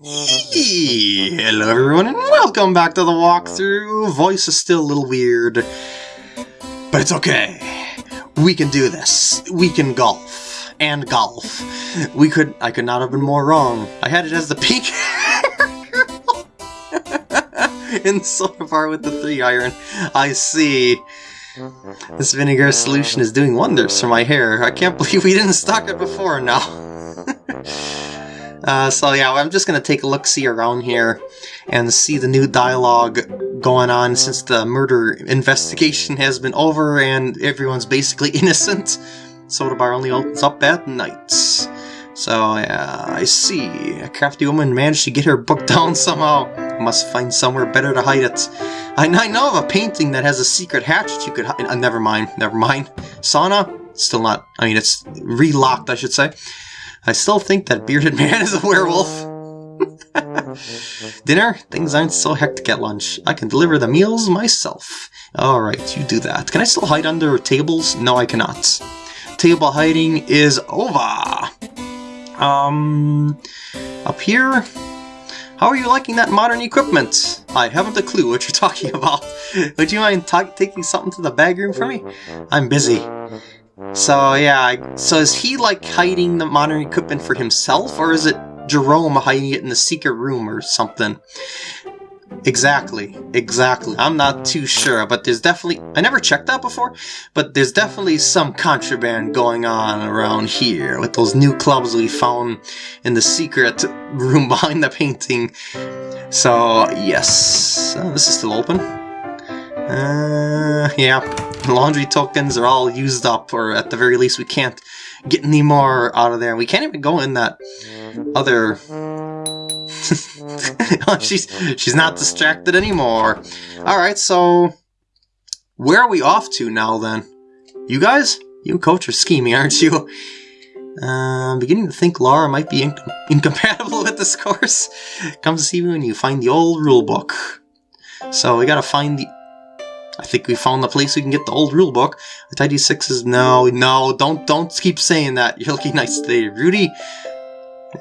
Hello everyone and welcome back to the walkthrough. Voice is still a little weird, but it's okay. We can do this. We can golf. And golf. We could- I could not have been more wrong. I had it as the pink in Soda Bar with the 3 iron. I see. This vinegar solution is doing wonders for my hair. I can't believe we didn't stock it before now. Uh, so yeah, I'm just gonna take a look-see around here and see the new dialogue going on since the murder investigation has been over and everyone's basically innocent. Soda bar only opens up at night. So yeah, I see. A crafty woman managed to get her book down somehow. Must find somewhere better to hide it. I, I know of a painting that has a secret hatch you could hide. Uh, never mind, never mind. Sauna? Still not. I mean, it's relocked, I should say. I still think that bearded man is a werewolf. Dinner? Things aren't so hectic at lunch. I can deliver the meals myself. Alright, you do that. Can I still hide under tables? No, I cannot. Table hiding is over. Um, up here? How are you liking that modern equipment? I haven't a clue what you're talking about. Would you mind taking something to the bag room for me? I'm busy. So yeah, so is he like hiding the modern equipment for himself, or is it Jerome hiding it in the secret room or something? Exactly, exactly. I'm not too sure, but there's definitely... I never checked that before, but there's definitely some contraband going on around here with those new clubs we found in the secret room behind the painting. So, yes. Uh, this is still open. Uh, yeah laundry tokens are all used up, or at the very least we can't get any more out of there. We can't even go in that other... she's, she's not distracted anymore. Alright, so... Where are we off to now, then? You guys? You Coach are scheming, aren't you? Uh, I'm beginning to think Laura might be incompatible with this course. Come see me when you find the old rulebook. So we gotta find the I think we found the place we can get the old rulebook. The Tidy Six is no, no, don't, don't keep saying that. You're looking nice today, Rudy.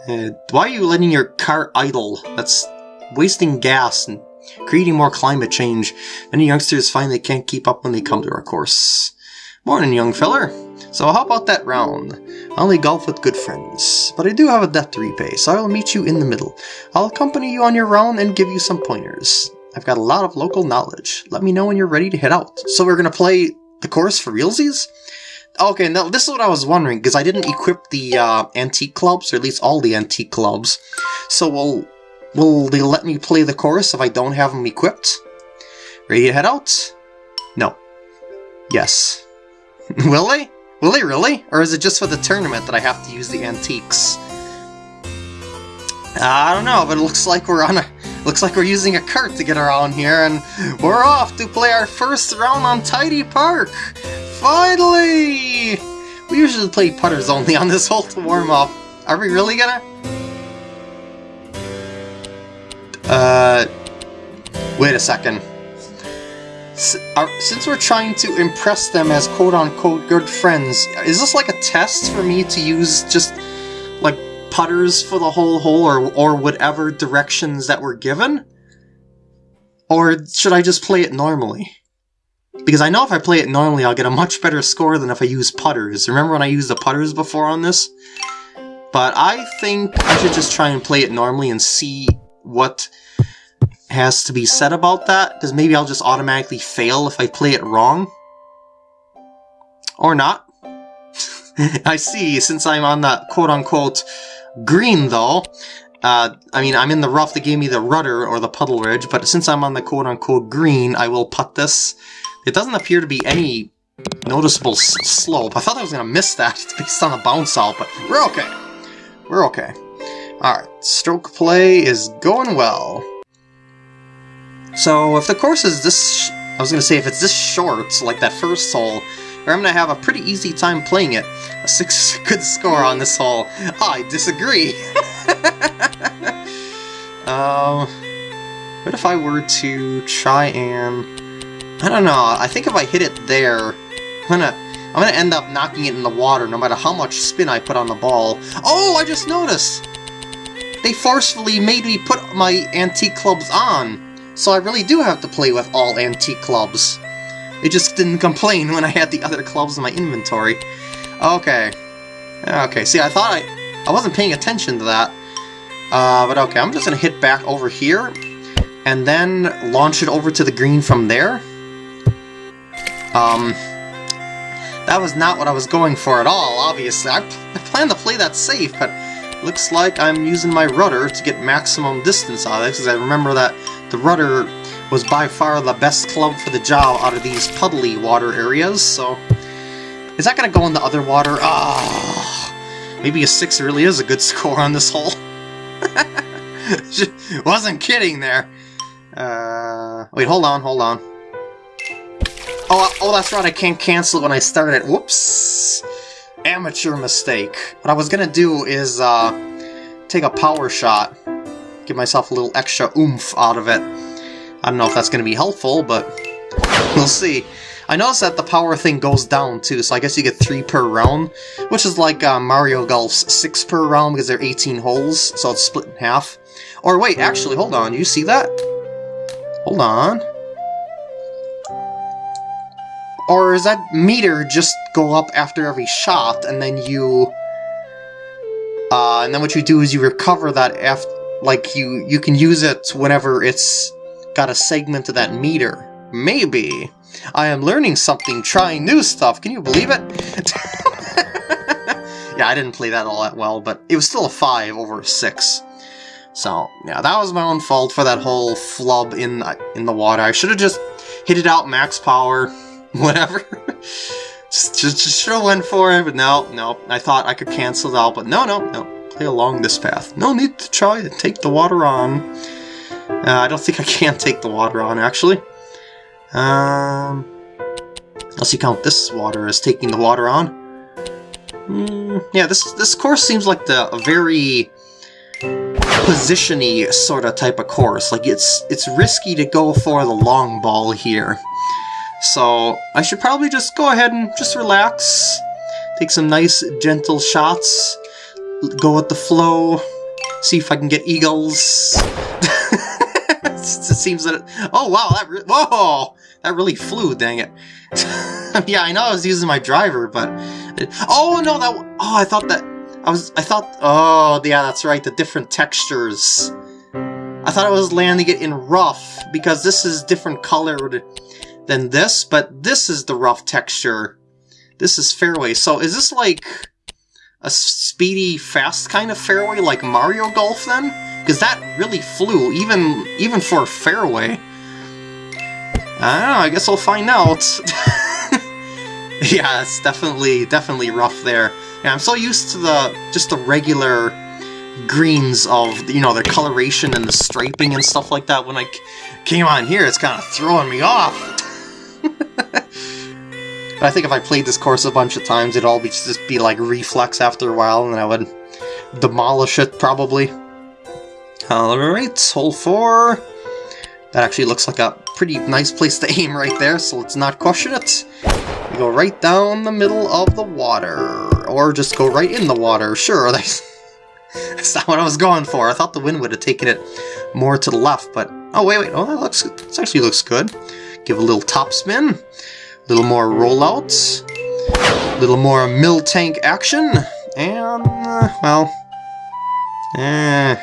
Uh, why are you letting your car idle? That's wasting gas and creating more climate change. Many youngsters find they can't keep up when they come to our course. Morning, young feller. So how about that round? I only golf with good friends, but I do have a debt to repay, so I will meet you in the middle. I'll accompany you on your round and give you some pointers. I've got a lot of local knowledge. Let me know when you're ready to head out. So we're to play the course for realsies? Okay, now this is what I was wondering, because I didn't equip the uh, antique clubs, or at least all the antique clubs. So will, will they let me play the chorus if I don't have them equipped? Ready to head out? No. Yes. will they? Will they really? Or is it just for the tournament that I have to use the antiques? I don't know, but it looks like we're on a Looks like we're using a cart to get around here, and we're off to play our first round on Tidy Park! Finally! We usually play putters only on this hole to warm up. Are we really gonna? Uh... Wait a second. Since we're trying to impress them as quote-unquote good friends, is this like a test for me to use just, putters for the whole hole or, or whatever directions that were given? Or should I just play it normally? Because I know if I play it normally, I'll get a much better score than if I use putters. Remember when I used the putters before on this? But I think I should just try and play it normally and see what has to be said about that, because maybe I'll just automatically fail if I play it wrong. Or not. I see, since I'm on that quote-unquote Green, though, uh, I mean, I'm in the rough that gave me the rudder or the puddle ridge, but since I'm on the quote-unquote green, I will putt this. It doesn't appear to be any noticeable slope. I thought I was going to miss that based on the bounce out, but we're okay. We're okay. Alright, stroke play is going well. So, if the course is this... I was going to say, if it's this short, like that first hole, or I'm going to have a pretty easy time playing it. A 6 is a good score on this hole. I disagree! um, what if I were to try and... I don't know, I think if I hit it there, I'm gonna, I'm gonna end up knocking it in the water no matter how much spin I put on the ball. Oh, I just noticed! they forcefully made me put my antique clubs on. So I really do have to play with all antique clubs. It just didn't complain when I had the other clubs in my inventory. Okay. Okay, see, I thought I... I wasn't paying attention to that. Uh, but okay, I'm just gonna hit back over here, and then launch it over to the green from there. Um, that was not what I was going for at all, obviously. I, I planned to play that safe, but looks like I'm using my rudder to get maximum distance out of it, because I remember that the rudder was by far the best club for the job out of these puddly water areas, so... Is that gonna go in the other water? Ah, oh, maybe a 6 really is a good score on this hole. Wasn't kidding there. Uh, wait, hold on, hold on. Oh, oh, that's right, I can't cancel when I start it. Whoops! Amateur mistake. What I was gonna do is, uh, take a power shot. Give myself a little extra oomph out of it. I don't know if that's gonna be helpful, but we'll see. I noticed that the power thing goes down too, so I guess you get 3 per round, which is like uh, Mario Golf's 6 per round because there are 18 holes, so it's split in half. Or wait, actually, hold on, you see that? Hold on. Or is that meter just go up after every shot, and then you... Uh, and then what you do is you recover that after... Like, you, you can use it whenever it's got a segment of that meter. Maybe. I am learning something, trying new stuff. Can you believe it? yeah, I didn't play that all that well, but it was still a 5 over a 6. So, yeah, that was my own fault for that whole flub in, in the water. I should have just hit it out max power, whatever. just, just, just should have went for it, but no, no. I thought I could cancel it out, but no, no, no. Play along this path. No need to try to take the water on. Uh, I don't think I can take the water on, actually. Um, unless you count this water as taking the water on. Mm, yeah, this this course seems like the a very positiony sort of type of course. Like it's it's risky to go for the long ball here. So I should probably just go ahead and just relax, take some nice gentle shots, go with the flow, see if I can get eagles. seems that it, oh wow that whoa that really flew dang it. Yeah I know I was using my driver but it, oh no that oh I thought that I was I thought oh yeah that's right the different textures. I thought I was landing it in rough because this is different colored than this but this is the rough texture. This is fairway. So is this like a speedy fast kind of fairway like Mario Golf then because that really flew, even even for fairway. I don't know, I guess I'll find out. yeah, it's definitely, definitely rough there. Yeah, I'm so used to the, just the regular greens of, you know, the coloration and the striping and stuff like that. When I came on here, it's kind of throwing me off. but I think if I played this course a bunch of times, it'd all be just be like reflex after a while, and then I would demolish it, probably. Alright, hole 4. That actually looks like a pretty nice place to aim right there, so let's not question it. We go right down the middle of the water. Or just go right in the water. Sure, that's, that's not what I was going for. I thought the wind would have taken it more to the left, but... Oh, wait, wait. Oh, that looks... This actually looks good. Give a little top spin. A little more rollout. A little more mill tank action. And, uh, well... Eh...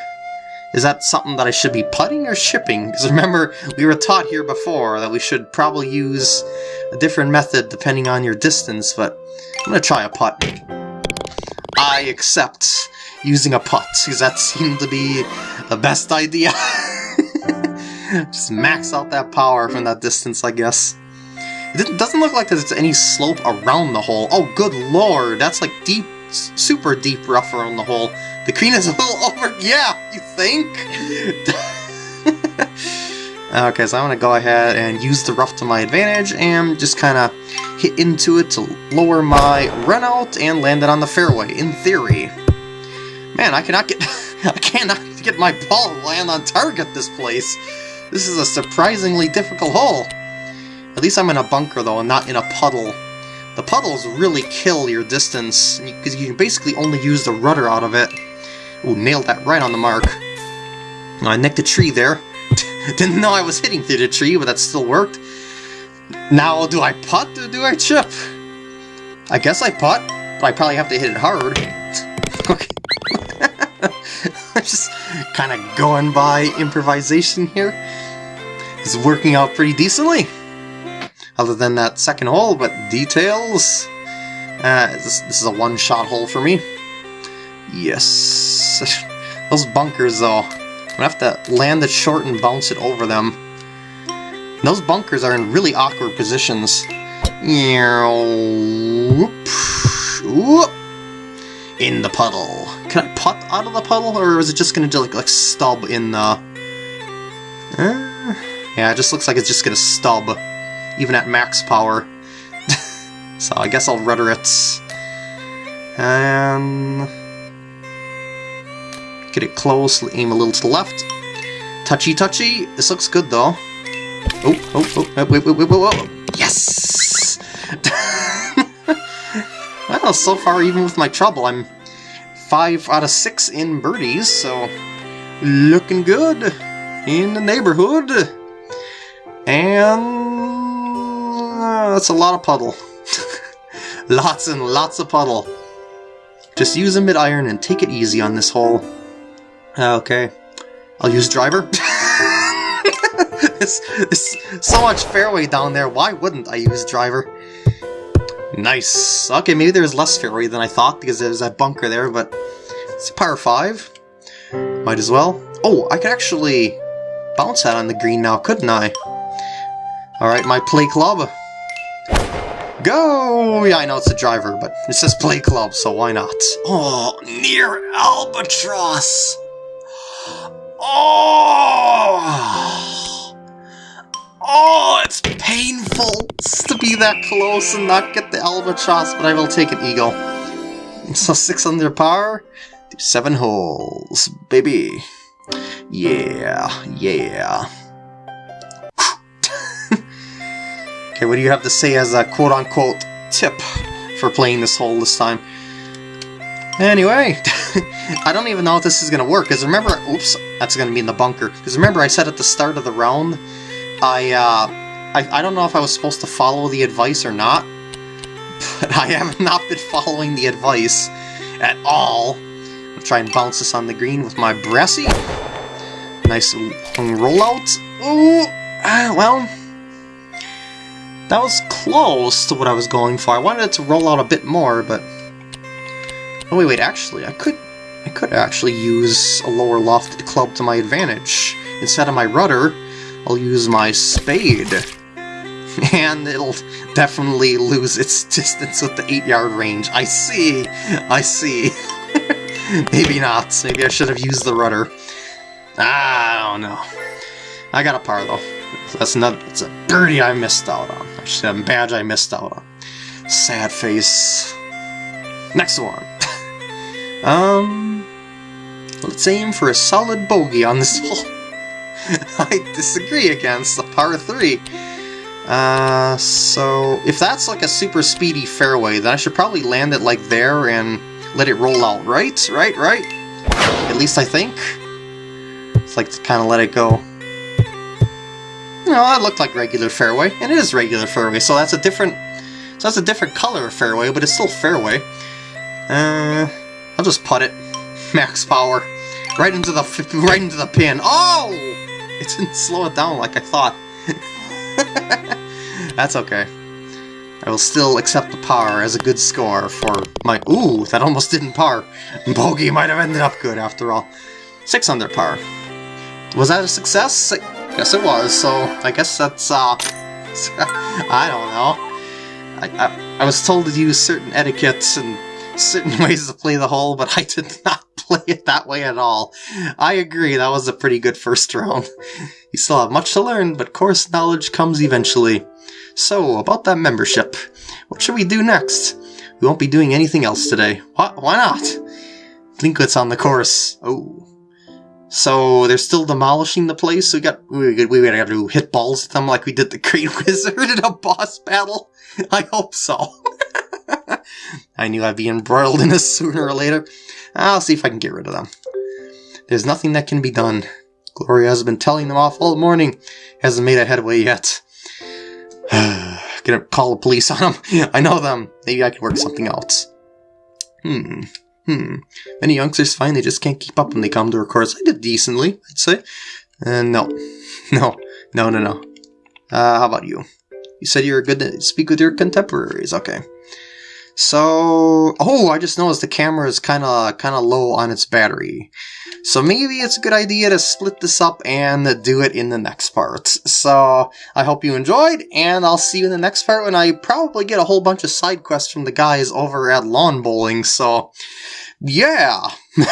Is that something that I should be putting or shipping? Because remember, we were taught here before that we should probably use a different method depending on your distance, but I'm going to try a putt. I accept using a putt, because that seemed to be the best idea. Just max out that power from that distance, I guess. It doesn't look like there's any slope around the hole. Oh, good lord, that's like deep, super deep rougher on the hole. The green is a little over... Yeah, you think? okay, so I'm going to go ahead and use the rough to my advantage and just kind of hit into it to lower my run out and land it on the fairway, in theory. Man, I cannot get... I cannot get my ball land on target this place. This is a surprisingly difficult hole. At least I'm in a bunker, though, and not in a puddle. The puddles really kill your distance, because you can basically only use the rudder out of it Ooh, nailed that right on the mark. I nicked a tree there. Didn't know I was hitting through the tree, but that still worked. Now, do I putt or do I chip? I guess I putt, but I probably have to hit it hard. okay. I'm just kind of going by improvisation here. It's working out pretty decently. Other than that second hole, but details. Uh, this, this is a one-shot hole for me. Yes. Those bunkers, though. I'm gonna have to land it short and bounce it over them. those bunkers are in really awkward positions. In the puddle. Can I putt out of the puddle, or is it just gonna like, like stub in the... Uh, yeah, it just looks like it's just gonna stub, even at max power. so I guess I'll rudder it. And... Get it close, aim a little to the left. Touchy touchy. This looks good though. Oh, oh, oh, wait, wait, wait, wait, wait. Yes! well, so far, even with my trouble, I'm 5 out of 6 in birdies, so looking good in the neighborhood. And that's a lot of puddle. lots and lots of puddle. Just use a mid-iron and take it easy on this hole. Okay. I'll use driver. there's so much fairway down there, why wouldn't I use driver? Nice. Okay, maybe there's less fairway than I thought because there's that bunker there, but it's a par 5. Might as well. Oh, I could actually bounce that on the green now, couldn't I? Alright, my play club. Go! Yeah, I know it's a driver, but it says play club, so why not? Oh, near albatross! Oh! Oh, it's painful to be that close and not get the albatross, but I will take an eagle. So six under par, seven holes, baby. Yeah, yeah. Okay, what do you have to say as a quote-unquote tip for playing this hole this time? Anyway, I don't even know if this is going to work, because remember, oops, that's going to be in the bunker. Because remember I said at the start of the round, I, uh, I, I don't know if I was supposed to follow the advice or not, but I have not been following the advice at all. I'll try and bounce this on the green with my brassy. Nice rollout. Ooh, ah, well, that was close to what I was going for. I wanted it to roll out a bit more, but... Oh, wait, wait, actually, I could I could actually use a lower lofted club to my advantage. Instead of my rudder, I'll use my spade. And it'll definitely lose its distance with the 8-yard range. I see! I see. Maybe not. Maybe I should have used the rudder. Ah, I don't know. I got a par, though. That's another. It's a birdie I missed out on. A badge I missed out on. Sad face. Next one. um... Let's aim for a solid bogey on this hole. I disagree against the par 3. Uh, so if that's like a super speedy fairway, then I should probably land it like there and let it roll out, right? Right, right? At least I think. It's like to kind of let it go. No, that looked like regular fairway, and it is regular fairway, so that's a different so that's a different color of fairway, but it's still fairway. Uh, I'll just putt it. Max power. Right into the right into the pin. Oh! It didn't slow it down like I thought. That's okay. I will still accept the par as a good score for my... Ooh, that almost didn't par. Bogey might have ended up good after all. Six under par. Was that a success? Guess it was, so I guess that's, uh... I don't know. I, I, I was told to use certain etiquettes and certain ways to play the hole, but I did not play it that way at all. I agree, that was a pretty good first round. you still have much to learn, but course knowledge comes eventually. So, about that membership. What should we do next? We won't be doing anything else today. What? Why not? Tlinklets on the course. Oh. So they're still demolishing the place. We got we we gotta have to hit balls at them like we did the Great Wizard in a boss battle. I hope so. I knew I'd be embroiled in this sooner or later. I'll see if I can get rid of them. There's nothing that can be done. Gloria has been telling them off all morning. Hasn't made a headway yet. Gonna call the police on them. I know them. Maybe I can work something out. Hmm. Hmm. Many youngsters find they just can't keep up when they come to a course. I did decently, I'd say. Uh, no. No. No, no, no. Uh, how about you? You said you were good to speak with your contemporaries. Okay. So, oh, I just noticed the camera is kind of kind of low on its battery. So maybe it's a good idea to split this up and do it in the next part. So I hope you enjoyed, and I'll see you in the next part when I probably get a whole bunch of side quests from the guys over at Lawn Bowling. So, yeah.